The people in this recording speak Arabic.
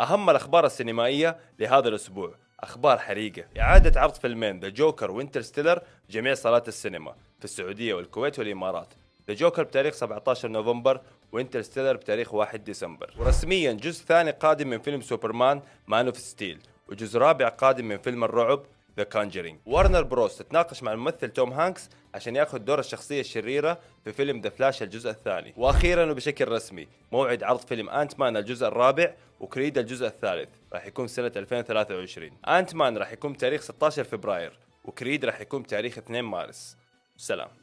أهم الأخبار السينمائية لهذا الأسبوع. أخبار حريقة. إعادة عرض فيلمين The Joker و Interstellar جميع صالات السينما في السعودية والكويت والإمارات. The Joker بتاريخ 17 نوفمبر و Interstellar بتاريخ 1 ديسمبر. ورسميا جزء ثاني قادم من فيلم سوبرمان Man of Steel وجزء رابع قادم من فيلم الرعب The Conjuring وارنر بروس تتناقش مع الممثل توم هانكس عشان ياخذ دور الشخصية الشريرة في فيلم The Flash الجزء الثاني. وأخيرا وبشكل رسمي موعد عرض فيلم Ant-Man الجزء الرابع وكريد الجزء الثالث. راح يكون سنة 2023 انت مان راح يكون تاريخ 16 فبراير وكريد راح يكون تاريخ 2 مارس. سلام.